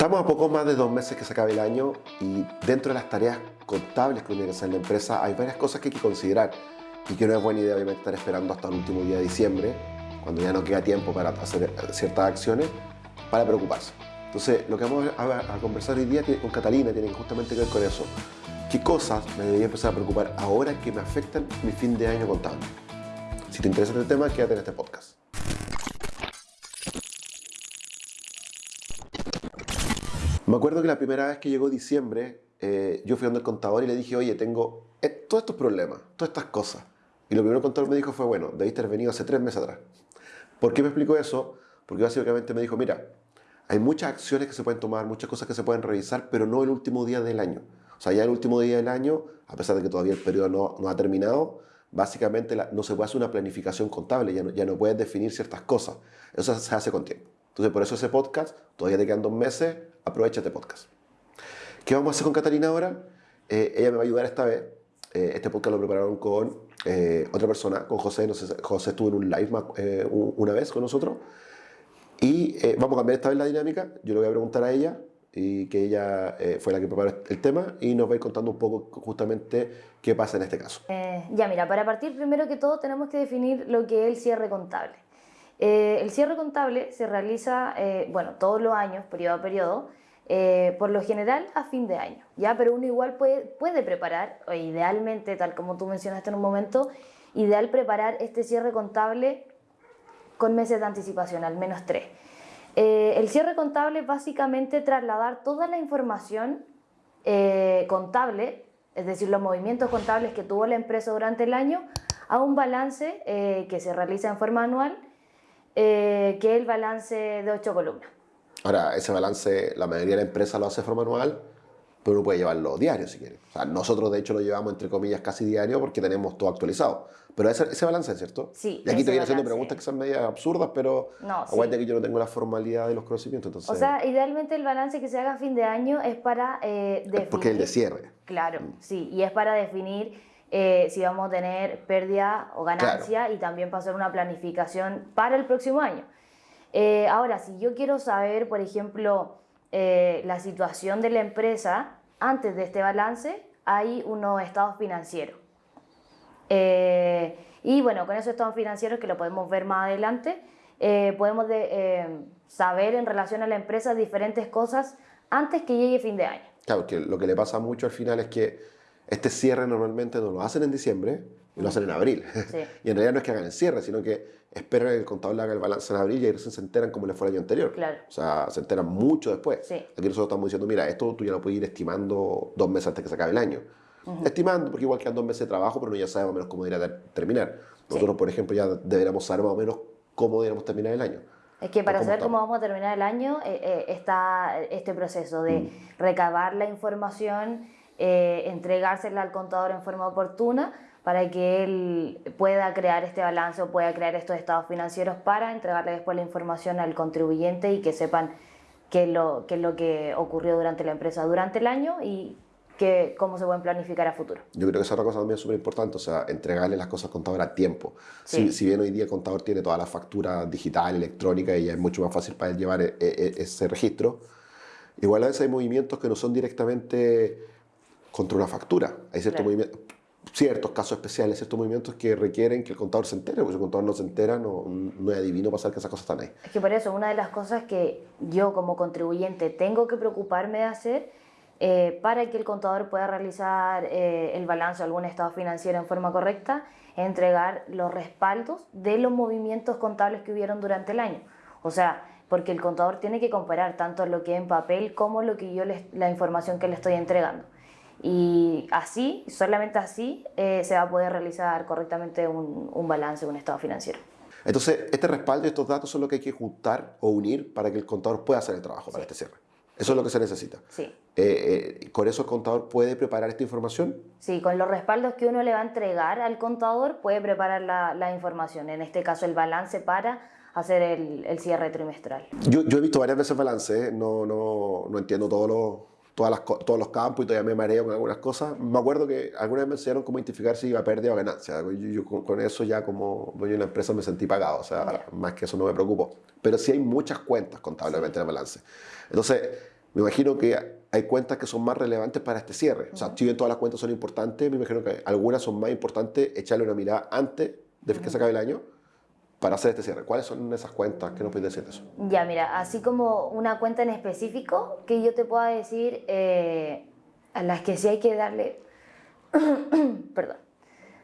Estamos a poco más de dos meses que se acabe el año y dentro de las tareas contables que tiene que hacer la empresa hay varias cosas que hay que considerar y que no es buena idea obviamente estar esperando hasta el último día de diciembre, cuando ya no queda tiempo para hacer ciertas acciones, para preocuparse. Entonces, lo que vamos a, conversar hoy día con Catalina tiene justamente que ver con eso. ¿Qué cosas me debería empezar a preocupar ahora que me afectan mi fin de año contable? Si te interesa este tema, quédate en este podcast. Me acuerdo que la primera vez que llegó diciembre, eh, yo fui donde el contador y le dije, oye, tengo todos estos problemas, todas estas cosas. Y lo primero que el contador me dijo fue, bueno, debiste haber venido hace tres meses atrás. ¿Por qué me explicó eso? Porque básicamente me dijo, mira, hay muchas acciones que se pueden tomar, muchas cosas que se pueden revisar, pero no el último día del año. O sea, ya el último día del año, a pesar de que todavía el periodo no, no ha terminado, básicamente no se puede hacer una planificación contable, ya no, ya no puedes definir ciertas cosas. Eso se hace con tiempo. Entonces, por eso ese podcast, todavía te quedan dos meses, aprovecha este podcast. ¿Qué vamos a hacer con Catalina ahora? Eh, ella me va a ayudar esta vez. Eh, este podcast lo prepararon con eh, otra persona, con José. No sé, José estuvo en un live una vez con nosotros. Y vamos a cambiar esta vez la dinámica. Yo le voy a preguntar a ella y que ella fue la que preparó el tema y nos va a ir contando un poco justamente qué pasa en este caso. ya, mira, para partir primero que todo tenemos que definir lo que es el cierre contable. el cierre contable se realiza, bueno, todos los años, periodo a periodo, eh, por lo general a fin de año, ¿ya? Pero uno igual puede, preparar, o idealmente, tal como tú mencionaste en un momento, ideal preparar este cierre contable con meses de anticipación, al menos tres. Eh, el cierre contable es básicamente trasladar toda la información eh, contable, es decir, los movimientos contables que tuvo la empresa durante el año, a un balance que se realiza en forma anual, que es el balance de ocho columnas. Ahora, ese balance, la mayoría de la empresa lo hace de forma anual, pero uno puede llevarlo diario si quiere. O sea, nosotros de hecho lo llevamos entre comillas casi diario porque tenemos todo actualizado. Pero ese, ese balance, ¿cierto? Sí. Y aquí te viene haciendo preguntas que son medias absurdas, pero no, aguante que yo no tengo la formalidad de los conocimientos. Entonces... O sea, idealmente el balance que se haga a fin de año es para eh, definir... Porque es el de cierre. Claro, mm. sí. Y es para definir eh, si vamos a tener pérdida o ganancia y también para hacer una planificación para el próximo año. Eh, ahora, si yo quiero saber, por ejemplo, eh, la situación de la empresa antes de este balance, hay unos estados financieros. Eh, y bueno, con esos estados financieros que lo podemos ver más adelante, podemos saber en relación a la empresa diferentes cosas antes que llegue fin de año. Claro, que lo que le pasa mucho al final es que este cierre normalmente no lo hacen en diciembre, y lo hacen en abril. y en realidad no es que hagan el cierre, sino que esperan el contador le haga el balance en abril y ahí se enteran como le fue el año anterior. Claro. O sea, se enteran mucho después. Aquí nosotros estamos diciendo, mira, esto tú ya lo puedes ir estimando dos meses antes que se acabe el año. Estimando, porque igual quedan dos meses de trabajo, pero uno ya sabe más o menos cómo debería terminar. Nosotros, por ejemplo, ya deberíamos saber más o menos cómo deberíamos terminar el año. Es que para saber cómo vamos a terminar el año eh, eh, está este proceso de mm. recabar la información, eh, entregársela al contador en forma oportuna para que él pueda crear este balance o pueda crear estos estados financieros para entregarle después la información al contribuyente y que sepan qué es lo, qué es lo que ocurrió durante la empresa durante el año y que, cómo se pueden planificar a futuro. Yo creo que esa es otra cosa también súper importante, o sea, entregarle las cosas al contador a tiempo. Si, si, bien hoy día el contador tiene toda la factura digital, electrónica y ya es mucho más fácil para él llevar e, e, ese registro, igual a veces hay movimientos que no son directamente contra una factura. Hay ciertos movimientos ciertos casos especiales, ciertos movimientos que requieren que el contador se entere, porque si el contador no se entera, no, no es adivino pasar que esas cosas están ahí. Es que por eso, una de las cosas que yo como contribuyente tengo que preocuparme de hacer eh, para que el contador pueda realizar eh, el balance o algún estado financiero en forma correcta, es entregar los respaldos de los movimientos contables que hubieron durante el año. O sea, porque el contador tiene que comparar tanto lo que en papel como lo que yo la información que le estoy entregando. Y así, solamente así, eh, se va a poder realizar correctamente un, un balance, un estado financiero. Entonces, este respaldo y estos datos son lo que hay que juntar o unir para que el contador pueda hacer el trabajo para este cierre. Eso es lo que se necesita. Sí. Eh, eh, ¿Con eso el contador puede preparar esta información? Sí, con los respaldos que uno le va a entregar al contador puede preparar la, la información, en este caso el balance para hacer el, el cierre trimestral. Yo, yo, he visto varias veces balance, no, no, no entiendo todos los todos los campos y todavía me mareo con algunas cosas. Me acuerdo que alguna vez me enseñaron cómo identificar si iba a pérdida o ganancia. Yo, con, eso ya como dueño de una empresa me sentí pagado, o sea, más que eso no me preocupo. Pero sí hay muchas cuentas contablemente en el balance. Entonces, me imagino que hay cuentas que son más relevantes para este cierre. O sea, si bien todas las cuentas son importantes, me imagino que algunas son más importantes echarle una mirada antes de que se acabe el año para hacer este cierre. ¿Cuáles son esas cuentas? ¿Qué nos puedes decir de eso? Ya, mira, así como una cuenta en específico que yo te pueda decir eh, a las que sí hay que darle, perdón,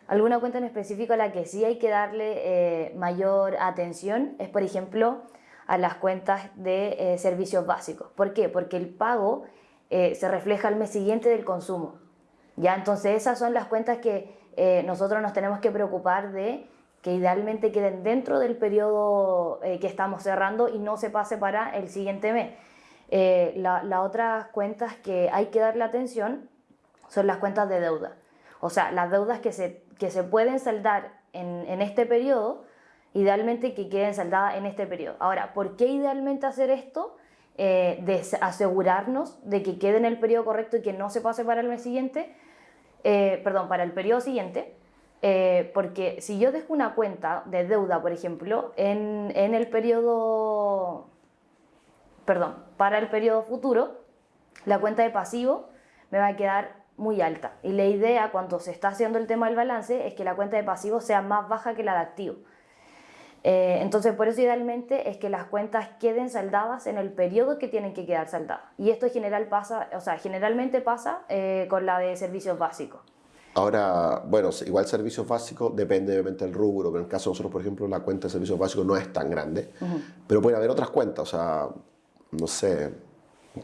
alguna cuenta en específico a la que sí hay que darle eh, mayor atención es, por ejemplo, a las cuentas de eh, servicios básicos. ¿Por qué? Porque el pago se refleja al mes siguiente del consumo. Ya, entonces esas son las cuentas que nosotros nos tenemos que preocupar de que idealmente queden dentro del periodo eh, que estamos cerrando y no se pase para el siguiente mes. Eh, las otras cuentas que hay que darle atención son las cuentas de deuda. O sea, las deudas que se, que se pueden saldar en, en este periodo, idealmente que queden saldadas en este periodo. Ahora, ¿por qué idealmente hacer esto? Eh, de asegurarnos de que quede en el periodo correcto y que no se pase para el mes siguiente, perdón, para el periodo siguiente, eh, porque si yo dejo una cuenta de deuda, por ejemplo, en, en, el periodo, perdón, para el periodo futuro, la cuenta de pasivo me va a quedar muy alta. Y la idea cuando se está haciendo el tema del balance es que la cuenta de pasivo sea más baja que la de activo. Eh, entonces, por eso idealmente es que las cuentas queden saldadas en el periodo que tienen que quedar saldadas. Y esto general pasa, o sea, generalmente pasa eh, con la de servicios básicos. Ahora, bueno, igual servicios básicos depende obviamente del rubro, pero en el caso de nosotros, por ejemplo, la cuenta de servicios básicos no es tan grande, pero puede haber otras cuentas, o sea, no sé,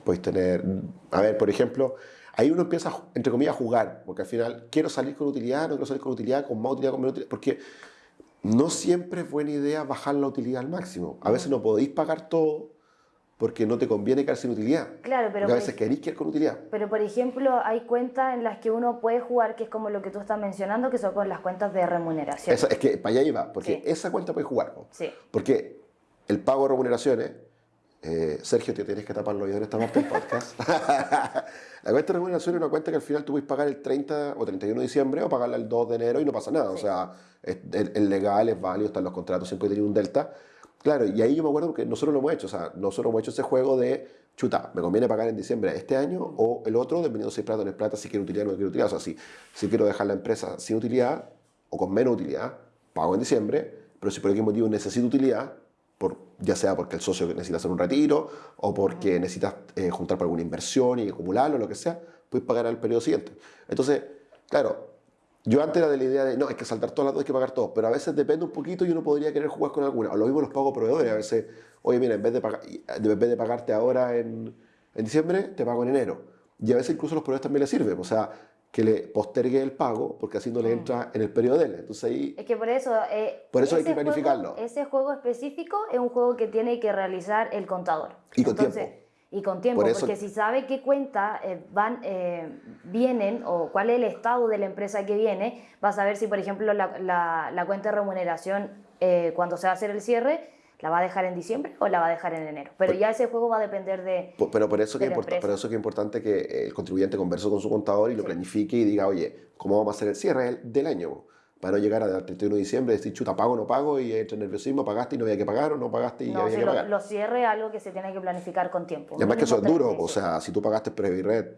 puedes tener, a ver, por ejemplo, ahí uno empieza, entre comillas, a jugar, porque al final quiero salir con utilidad, no quiero salir con utilidad, con más utilidad, con menos utilidad, porque no siempre es buena idea bajar la utilidad al máximo. A veces no podéis pagar todo porque no te conviene quedar sin utilidad. Claro, pero... a veces queréis quedar con utilidad. Pero, por ejemplo, hay cuentas en las que uno puede jugar, que es como lo que tú estás mencionando, que son con las cuentas de remuneración. es que para allá iba, porque esa cuenta puede jugar. Sí. Porque el pago de remuneraciones, eh, Sergio, te tienes que tapar los oídos esta parte del podcast. la cuenta de remuneración es una cuenta que al final tú puedes pagar el 30 o 31 de diciembre o pagarla el 2 de enero y no pasa nada. O sea, es, legal, es válido, están los contratos, siempre tiene un delta Claro, y ahí yo me acuerdo que nosotros lo hemos hecho, o sea, nosotros hemos hecho ese juego de, chuta, me conviene pagar en diciembre este año o el otro, dependiendo si es plata o no es plata, si quiero utilidad o no quiero utilidad. O sea, si, si quiero dejar la empresa sin utilidad o con menos utilidad, pago en diciembre, pero si por algún motivo necesito utilidad, por, ya sea porque el socio necesita hacer un retiro o porque necesitas eh, juntar para alguna inversión y acumularlo, lo que sea, puedes pagar al periodo siguiente. Entonces, claro, yo antes era de la idea de, no, hay que saltar todas las dos, hay que pagar todos, pero a veces depende un poquito y uno podría querer jugar con alguna. O lo mismo los pago proveedores, a veces, oye, mira, en vez de, pagar, en vez de pagarte ahora en, en, diciembre, te pago en enero. Y a veces incluso los proveedores también les sirven, o sea, que le postergue el pago porque así no le mm. entra en el periodo de él. Entonces ahí... Es que por eso... Eh, por eso hay que planificarlo. ese juego específico es un juego que tiene que realizar el contador. Y con tiempo y con tiempo, porque si sabe qué cuenta eh, van, eh, vienen o cuál es el estado de la empresa que viene, va a saber si, por ejemplo, la, la, cuenta de remuneración eh, cuando se va a hacer el cierre, la va a dejar en diciembre o la va a dejar en enero. Pero ya ese juego va a depender de. Pero por eso, que importa, por eso que es importante que el contribuyente converse con su contador y lo planifique y diga, oye, ¿cómo vamos a hacer el cierre del año? Para no llegar al 31 de diciembre y decir, chuta, pago o no pago, y entre nerviosismo, pagaste y no había que pagar, o no pagaste y no, había que pagar. Lo cierre es algo que se tiene que planificar con tiempo. Y además que eso es duro, o sea, si tú pagaste Previred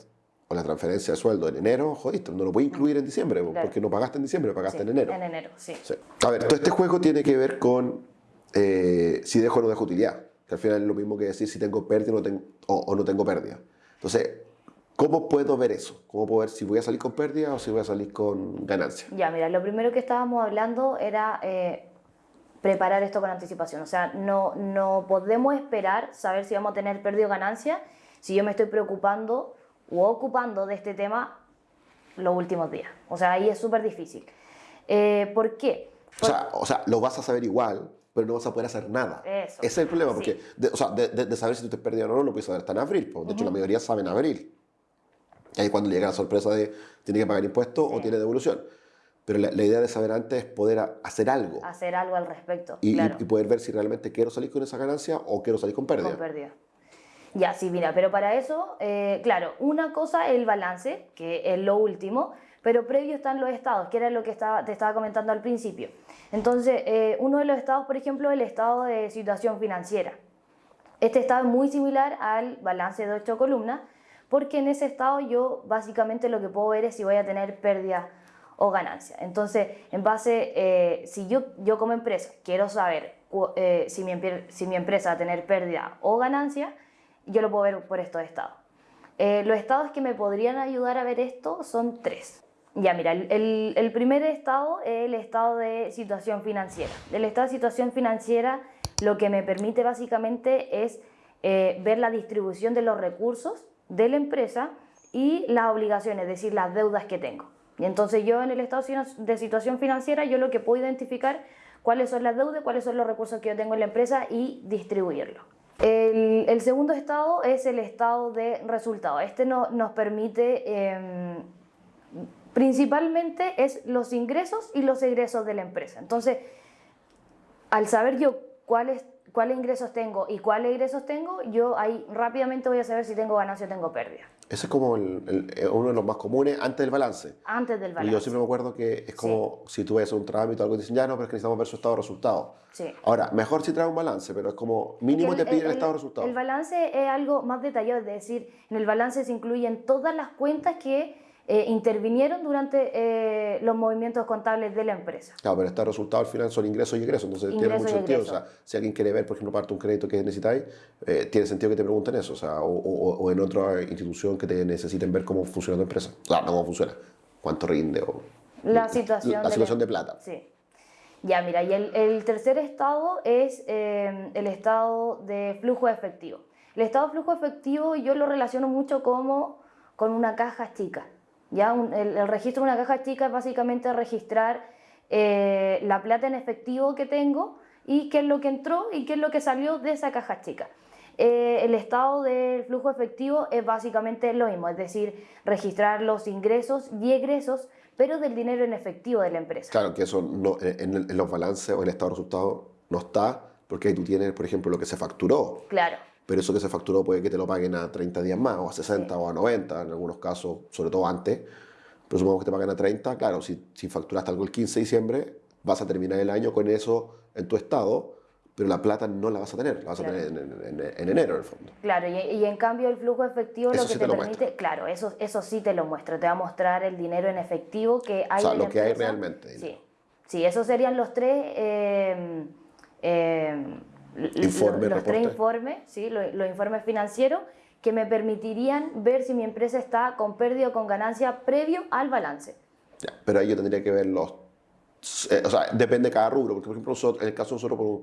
o la transferencia de sueldo en enero, jodiste, no lo puedes incluir en diciembre, porque no pagaste en diciembre, lo pagaste en enero. En enero, sí. A ver, todo este juego tiene que ver con eh, si dejo o no dejo utilidad, que al final es lo mismo que decir si tengo pérdida o no tengo, o no tengo pérdida. Entonces, ¿Cómo puedo ver eso? ¿Cómo puedo ver si voy a salir con pérdida o si voy a salir con ganancia? Ya, mira, lo primero que estábamos hablando era eh, preparar esto con anticipación. O sea, no, no podemos esperar saber si vamos a tener pérdida o ganancia si yo me estoy preocupando o ocupando de este tema los últimos días. O sea, ahí es súper difícil. Eh, ¿Por qué? O, sea, o sea, lo vas a saber igual, pero no vas a poder hacer nada. Eso. Ese es el problema, porque de, o sea, de, saber si tú te perdiste o no, no lo puedes saber hasta en abril. De hecho, la mayoría saben en abril. Ahí cuando llega la sorpresa de tiene que pagar impuestos o tiene devolución. Pero la, idea de saber antes es poder hacer algo. Hacer algo al respecto. Y, y, poder ver si realmente quiero salir con esa ganancia o quiero salir con pérdida. Con pérdida. Ya, sí, mira, pero para eso, eh, claro, una cosa es el balance, que es lo último, pero previo están los estados, que era lo que estaba, te estaba comentando al principio. Entonces, eh, uno de los estados, por ejemplo, el estado de situación financiera. Este estado es muy similar al balance de 8 columnas, porque en ese estado yo básicamente lo que puedo ver es si voy a tener pérdida o ganancia. Entonces, en base, eh, si yo, yo como empresa quiero saber eh, si, mi, si mi empresa va a tener pérdida o ganancia, yo lo puedo ver por estos estados. Eh, los estados que me podrían ayudar a ver esto son tres. Ya, mira, el, el, primer estado es el estado de situación financiera. El estado de situación financiera lo que me permite básicamente es ver la distribución de los recursos de la empresa y las obligaciones, es decir, las deudas que tengo. Y entonces yo en el estado de situación financiera, yo lo que puedo identificar cuáles son las deudas, cuáles son los recursos que yo tengo en la empresa y distribuirlo. El, segundo estado es el estado de resultado. Este no, nos permite, em, principalmente, es los ingresos y los egresos de la empresa. Entonces, al saber yo cuáles cuáles ingresos tengo y cuáles egresos tengo, yo ahí rápidamente voy a saber si tengo ganancia o tengo pérdida. Ese es como el, eh, uno de los más comunes antes del balance. Antes del balance. Y yo siempre me acuerdo que es como si tú ves un trámite o algo, dicen, ya no, pero es que necesitamos ver su estado de resultado. Sí. Ahora, mejor si trae un balance, pero es como mínimo te pide el, estado de resultado. El balance es algo más detallado, es decir, en el balance se incluyen todas las cuentas que eh, intervinieron durante eh, los movimientos contables de la empresa. Claro, pero este resultado al final son ingresos y egresos, entonces tiene mucho sentido. O sea, si alguien quiere ver, por ejemplo, parte de un crédito que necesitáis, eh, tiene sentido que te pregunten eso, o, sea, o, en otra institución que te necesiten ver cómo funciona tu empresa. O sea, no cómo funciona, cuánto rinde o... La situación, la, situación de, plata. Sí. Ya, mira, y el, el tercer estado es el estado de flujo efectivo. El estado de flujo efectivo yo lo relaciono mucho como con una caja chica. ¿Ya? el, registro de una caja chica es básicamente registrar eh, la plata en efectivo que tengo y qué es lo que entró y qué es lo que salió de esa caja chica. Eh, el estado del flujo efectivo es básicamente lo mismo, es decir, registrar los ingresos y egresos, pero del dinero en efectivo de la empresa. Claro, que eso no, en, los balances o en el estado de resultados no está, porque ahí tú tienes, por ejemplo, lo que se facturó. Claro pero eso que se facturó puede que te lo paguen a 30 días más, o a 60 o a 90, en algunos casos, sobre todo antes. Pero supongamos que te paguen a 30, claro, si, si facturaste algo el 15 de diciembre, vas a terminar el año con eso en tu estado, pero la plata no la vas a tener, la vas a tener en, enero en el fondo. Claro, y, en cambio el flujo efectivo lo que te, permite, claro, eso, eso sí te lo muestra, te va a mostrar el dinero en efectivo que hay. O sea, lo que hay realmente. Sí, sí, esos serían los tres... Eh, eh, informe, los tres informes, ¿sí? los, informes financieros que me permitirían ver si mi empresa está con pérdida o con ganancia previo al balance. pero ahí yo tendría que ver los... Eh, o sea, depende de cada rubro, porque por ejemplo, en el caso de nosotros, por,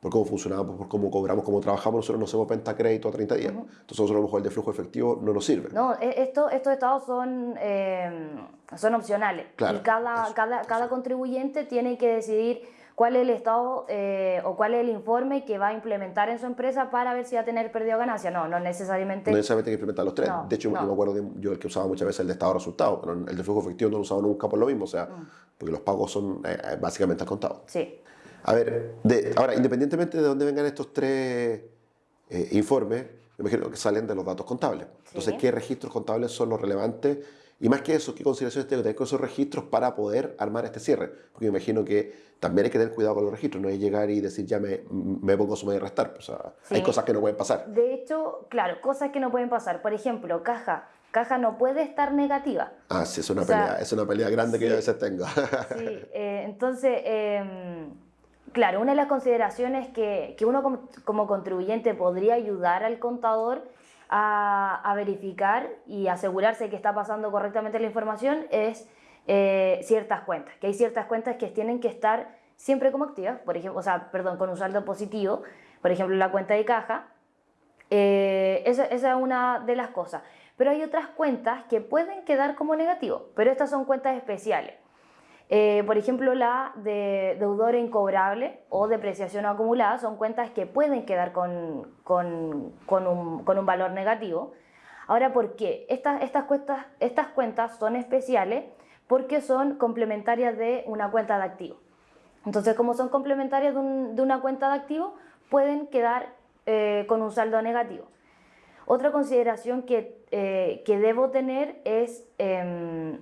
por cómo funcionamos, por cómo cobramos, cómo trabajamos, nosotros no hacemos venta crédito a 30 días. Entonces, nosotros a lo mejor el de flujo efectivo no nos sirve. No, e, esto, estos estados son, eh, son opcionales. y cada, cada, cada contribuyente tiene que decidir cuál es el estado eh, o cuál es el informe que va a implementar en su empresa para ver si va a tener pérdida o ganancia. No, no necesariamente. No necesariamente hay que implementar los tres. de hecho, yo me acuerdo de yo el que usaba muchas veces el de estado de resultado, pero el de flujo efectivo no lo usaba nunca por lo mismo, o sea, mm. porque los pagos son eh, eh, básicamente al contado. Sí. A ver, de, ahora, independientemente de dónde vengan estos tres informes, me imagino que salen de los datos contables. Entonces, ¿qué registros contables son los relevantes? Y más que eso, ¿qué consideraciones tengo que tener con esos registros para poder armar este cierre? Porque me imagino que también hay que tener cuidado con los registros, no es llegar y decir ya me, me pongo sumar y restar. O sea, hay cosas que no pueden pasar. De hecho, claro, cosas que no pueden pasar. Por ejemplo, caja. Caja no puede estar negativa. Ah, sí, es una, pelea, es una pelea grande que yo a veces tengo. sí, eh, entonces, em, claro, una de las consideraciones que, que uno como, como contribuyente podría ayudar al contador a, verificar y asegurarse que está pasando correctamente la información es eh, ciertas cuentas, que hay ciertas cuentas que tienen que estar siempre como activas, por ejemplo, o sea, perdón, con un saldo positivo, por ejemplo, la cuenta de caja, eh, esa, esa, es una de las cosas. Pero hay otras cuentas que pueden quedar como negativo, pero estas son cuentas especiales. Eh, por ejemplo, la de deudor incobrable o depreciación acumulada son cuentas que pueden quedar con, con, con, un, con un, valor negativo. Ahora, ¿por qué? Estas, estas, cuentas, estas cuentas son especiales porque son complementarias de una cuenta de activo. Entonces, como son complementarias de, una cuenta de activo, pueden quedar eh, con un saldo negativo. Otra consideración que, eh, que debo tener es em,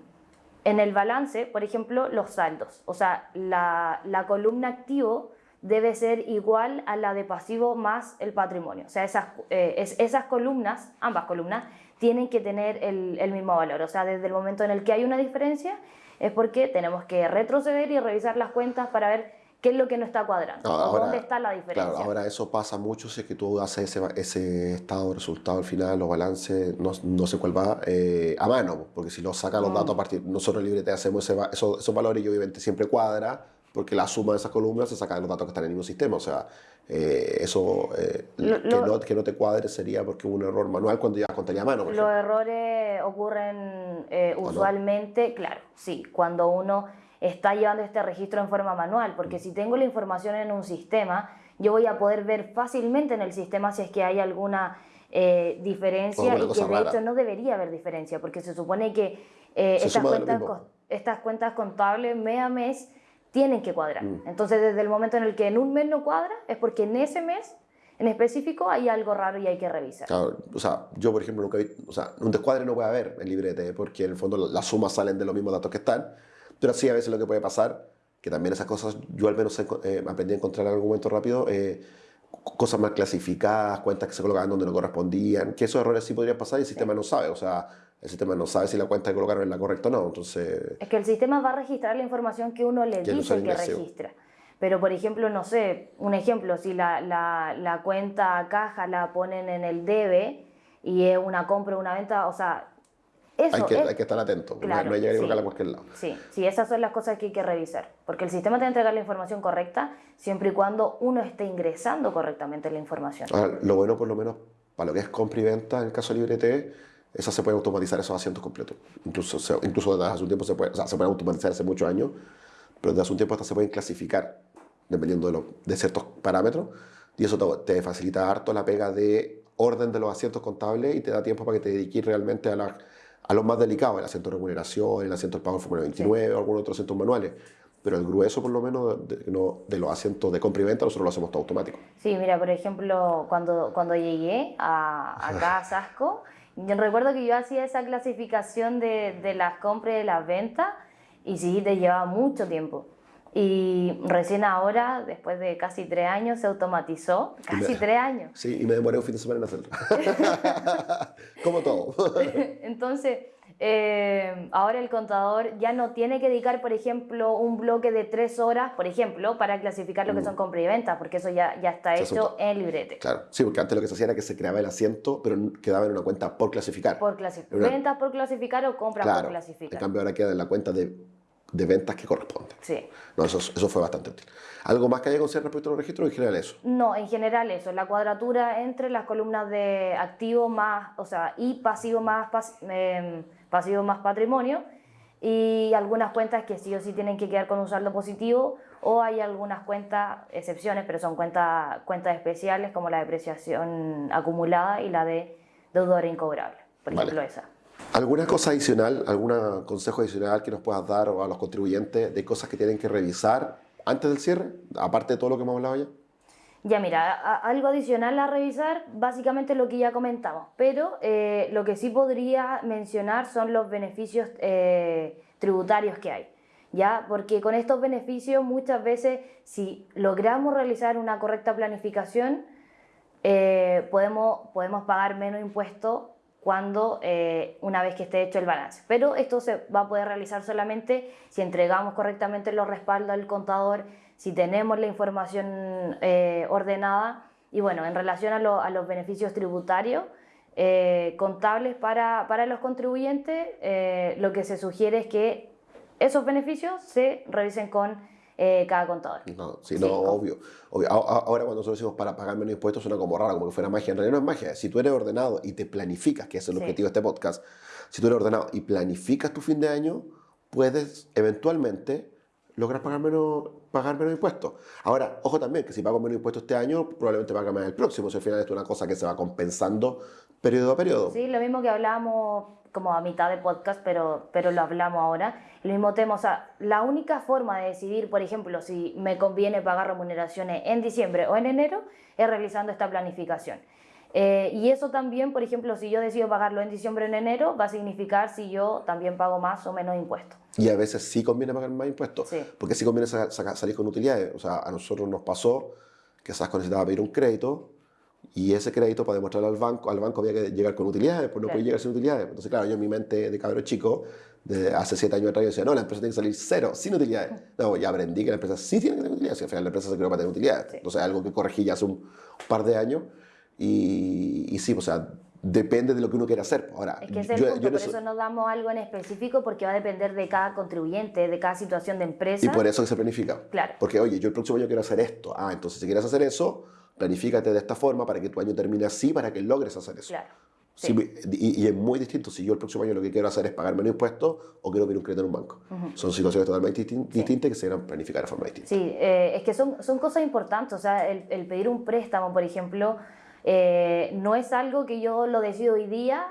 en el balance, por ejemplo, los saldos. O sea, la, columna activo debe ser igual a la de pasivo más el patrimonio. O sea, esas, eh, esas columnas, ambas columnas, tienen que tener el, el, mismo valor. O sea, desde el momento en el que hay una diferencia, es porque tenemos que retroceder y revisar las cuentas para ver qué es lo que no está cuadrando, dónde está la diferencia. Claro, ahora eso pasa mucho si es que tú haces ese, ese estado, resultado al final, los balances, no, no sé cuál va, eh, a mano, porque si lo sacan los mm. datos a partir, nosotros Librete hacemos ese, esos, esos valores y obviamente siempre cuadra, porque la suma de esas columnas se saca de los datos que están en el mismo sistema. O sea, eh, eso eh, que, no, que, no, te cuadre sería porque hubo un error manual cuando ya contaría a mano. Los errores ocurren eh, usualmente, claro, sí, cuando uno está llevando este registro en forma manual, porque si tengo la información en un sistema, yo voy a poder ver fácilmente en el sistema si es que hay alguna diferencia y que de hecho no debería haber diferencia, porque se supone que estas, cuentas, estas cuentas contables mes a mes tienen que cuadrar. Mm. Entonces, desde el momento en el que en un mes no cuadra, es porque en ese mes en específico hay algo raro y hay que revisar. Claro, o sea, yo por ejemplo nunca vi, o sea, un descuadre no puede haber en librete porque en el fondo las sumas salen de los mismos datos que están, pero sí a veces lo que puede pasar, que también esas cosas yo al menos eh, aprendí a encontrar en algún momento rápido, eh, cosas mal clasificadas, cuentas que se colocaban donde no correspondían, que esos errores sí podrían pasar y el sistema no sabe, o sea, el sistema no sabe si la cuenta que colocaron es la correcta o no. Entonces, es que el sistema va a registrar la información que uno le dice que registra. Pero, por ejemplo, no sé, un ejemplo, si la, la, la cuenta caja la ponen en el debe y es una compra o una venta, o sea, eso hay que, hay que estar atento, claro, no hay llegar a cualquier lado. Sí, sí, esas son las cosas que hay que revisar, porque el sistema te va a entregar la información correcta siempre y cuando uno esté ingresando correctamente la información. Ahora, lo bueno, por lo menos, para lo que es compra y venta, en el caso de LibreT, esa se puede automatizar esos asientos completos. Incluso, incluso desde hace un tiempo se puede, o sea, se puede automatizar hace muchos años, pero desde hace un tiempo hasta se pueden clasificar dependiendo de, de ciertos parámetros y eso te, facilita harto la pega de orden de los asientos contables y te da tiempo para que te dediques realmente a, la, a los más delicados, el asiento de remuneración, el asiento del pago del Fórmula 29 o algunos otros asientos manuales. Pero el grueso, por lo menos, de, de, los asientos de compra y venta, nosotros lo hacemos todo automático. Sí, mira, por ejemplo, cuando, cuando llegué a, acá a Sasco, yo recuerdo que yo hacía esa clasificación de, de las compras y de las ventas y sí, te llevaba mucho tiempo. Y recién ahora, después de casi tres años, se automatizó. Casi tres años. Sí, y me demoré un fin de semana en hacerlo. Como todo. Entonces, eh, ahora el contador ya no tiene que dedicar, por ejemplo, un bloque de tres horas, por ejemplo, para clasificar lo que mm. son compra y venta, porque eso ya, ya está hecho en librete. Claro, sí, porque antes lo que se hacía era que se creaba el asiento, pero quedaba en una cuenta por clasificar. Por clasificar. Ventas por clasificar o compra por clasificar. En cambio, ahora queda en la cuenta de, de ventas que corresponden. Sí. No, eso, eso fue bastante útil. ¿Algo más que haya que considerar respecto a los registros en general eso? No, en general eso, la cuadratura entre las columnas de activo más, o sea, y pasivo más... Em, pasivo más patrimonio y algunas cuentas que sí o sí tienen que quedar con un saldo positivo o hay algunas cuentas, excepciones, pero son cuentas, cuentas especiales como la depreciación acumulada y la de deudor incobrable, por ejemplo esa. ¿Alguna cosa adicional, algún consejo adicional que nos puedas dar a los contribuyentes de cosas que tienen que revisar antes del cierre, aparte de todo lo que hemos hablado ya? Ya mira, algo adicional a revisar, básicamente lo que ya comentamos, pero eh, lo que sí podría mencionar son los beneficios eh, tributarios que hay. ¿Ya? Porque con estos beneficios muchas veces si logramos realizar una correcta planificación eh, podemos, podemos pagar menos impuestos cuando una vez que esté hecho el balance. Pero esto se va a poder realizar solamente si entregamos correctamente los respaldos al contador, si tenemos la información eh, ordenada y bueno, en relación a, los beneficios tributarios eh, contables para, para, los contribuyentes, eh, lo que se sugiere es que esos beneficios se revisen con cada contador. No, sí, no, obvio, Ahora cuando nosotros decimos para pagar menos impuestos suena como raro, como que fuera magia. En realidad no es magia. Si tú eres ordenado y te planificas, que es el objetivo de este podcast, si tú eres ordenado y planificas tu fin de año, puedes eventualmente lograr pagar menos, pagar menos impuestos. Ahora, ojo también, que si pago menos impuestos este año, probablemente pague más el próximo. Si al final es una cosa que se va compensando periodo a periodo. Sí, lo mismo que hablábamos como a mitad de podcast, pero, pero lo hablamos ahora. El mismo tema, o sea, la única forma de decidir, por ejemplo, si me conviene pagar remuneraciones en diciembre o en enero, es realizando esta planificación. Eh, y eso también, por ejemplo, si yo decido pagarlo en diciembre o en enero, va a significar si yo también pago más o menos impuestos. Y a veces sí conviene pagar más impuestos, Sí. porque sí conviene salir con utilidades. O sea, a nosotros nos pasó que Sasco necesitaba pedir un crédito y ese crédito para demostrarle al banco, al banco había que llegar con utilidades, pues no Claro. podía llegar sin utilidades. Entonces, claro, yo en mi mente de cabro chico, de hace siete años atrás, yo decía, no, la empresa tiene que salir cero, sin utilidades. No, ya aprendí que la empresa sí tiene que tener utilidades, y al final la empresa se creó para tener utilidades. Sí. Entonces, algo que corregí ya hace un par de años. Y, y sí, o sea, depende de lo que uno quiera hacer. Ahora, Es que ese es yo- el yo punto, no por soy- eso no damos algo en específico porque va a depender de cada contribuyente, de cada situación de empresa. Y por eso que se planifica. Claro. Porque, oye, yo el próximo año quiero hacer esto. Ah, entonces si quieres hacer eso, planifícate de esta forma para que tu año termine así, para que logres hacer eso. Claro. Sí, Sí. y, y es muy distinto si yo el próximo año lo que quiero hacer es pagar menos impuestos o quiero pedir un crédito en un banco. Son situaciones totalmente distin- distintas que se deben planificar de forma distinta. Sí, eh, es que son, son cosas importantes. O sea, el, el pedir un préstamo, por ejemplo, eh, no es algo que yo lo decido hoy día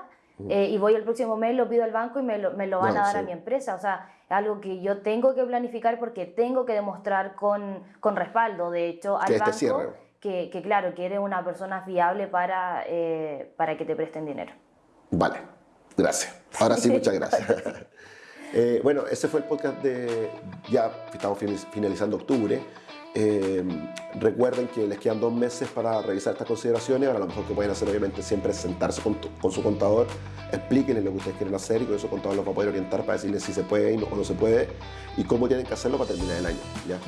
eh, y voy el próximo mes, lo pido al banco y me lo, me lo van No, a dar a mi empresa. O sea, es algo que yo tengo que planificar porque tengo que demostrar con, con respaldo, de hecho, al Que este banco cierre. Que, que, claro, que eres una persona fiable para, eh, para que te presten dinero. Vale, gracias. Ahora sí, muchas gracias. Eh, bueno, ese fue el podcast de. Ya estamos finalizando octubre. Eh, recuerden que les quedan dos meses para revisar estas consideraciones. Ahora, lo mejor que pueden hacer, obviamente, siempre es sentarse con, tu- con su contador, explíquenle lo que ustedes quieren hacer y con eso el contador los va a poder orientar para decirles si se puede o no se puede y cómo tienen que hacerlo para terminar el año. ¿ya?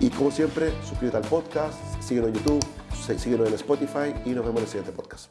Y como siempre, suscríbete al podcast, síguenos en YouTube, sí- síguenos en Spotify y nos vemos en el siguiente podcast.